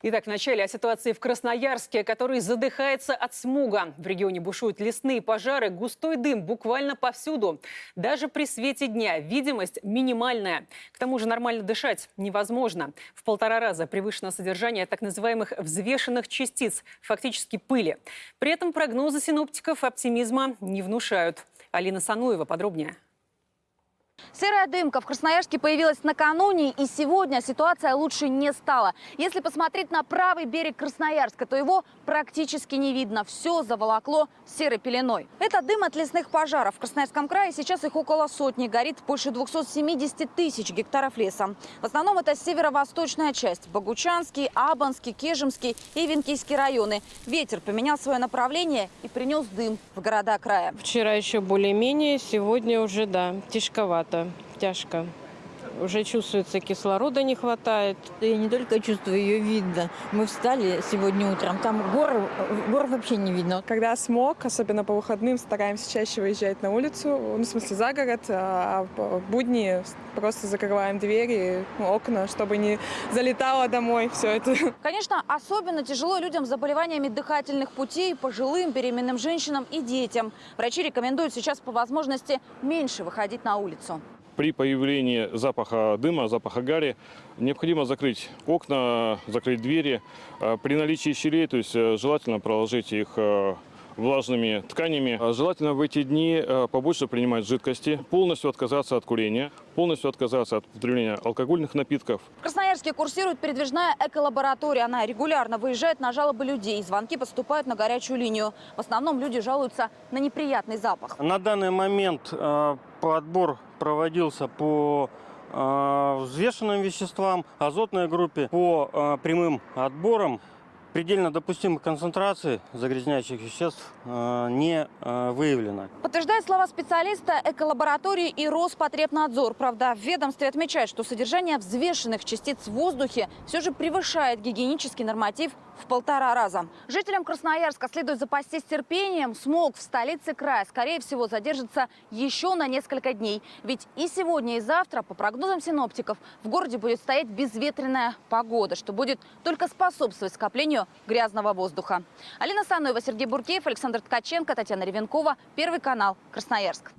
Итак, вначале о ситуации в Красноярске, который задыхается от смуга. В регионе бушуют лесные пожары, густой дым буквально повсюду. Даже при свете дня видимость минимальная. К тому же нормально дышать невозможно. В полтора раза превышено содержание так называемых взвешенных частиц, фактически пыли. При этом прогнозы синоптиков оптимизма не внушают. Алина Сануева подробнее. Серая дымка в Красноярске появилась накануне, и сегодня ситуация лучше не стала. Если посмотреть на правый берег Красноярска, то его практически не видно. Все заволокло серой пеленой. Это дым от лесных пожаров. В Красноярском крае сейчас их около сотни. Горит больше 270 тысяч гектаров леса. В основном это северо-восточная часть. Богучанский, Абанский, Кежемский и Венкийский районы. Ветер поменял свое направление и принес дым в города края. Вчера еще более-менее, сегодня уже, да, тяжковато, тяжко. Уже чувствуется, кислорода не хватает. Я не только чувствую, ее видно. Мы встали сегодня утром, там гор, гор вообще не видно. Когда смог, особенно по выходным, стараемся чаще выезжать на улицу, ну, в смысле за город, а в будни просто закрываем двери, ну, окна, чтобы не залетало домой все это. Конечно, особенно тяжело людям с заболеваниями дыхательных путей, пожилым, беременным женщинам и детям. Врачи рекомендуют сейчас по возможности меньше выходить на улицу. При появлении запаха дыма, запаха гари, необходимо закрыть окна, закрыть двери. Э, При наличии щелей, то есть э, желательно проложить их э, влажными тканями. А Желательно в эти дни э, побольше принимать жидкости, полностью отказаться от курения, полностью отказаться от употребления алкогольных напитков. В Красноярске курсирует передвижная эколаборатория. Она регулярно выезжает на жалобы людей. Звонки поступают на горячую линию. В основном люди жалуются на неприятный запах. На данный момент э, подбор проводился по э, взвешенным веществам, азотной группе, по э, прямым отборам. Предельно допустимых концентраций загрязняющих веществ э, не э, выявлено. Подтверждает слова специалиста эколаборатории и Роспотребнадзор. Правда, в ведомстве отмечают, что содержание взвешенных частиц в воздухе все же превышает гигиенический норматив в полтора раза. Жителям Красноярска следует запастись терпением. Смог в столице края, скорее всего, задержится еще на несколько дней. Ведь и сегодня, и завтра, по прогнозам синоптиков, в городе будет стоять безветренная погода, что будет только способствовать скоплению грязного воздуха. Алина Сануева, Сергей Буркеев, Александр Ткаченко, Татьяна Ревенкова. Первый канал. Красноярск.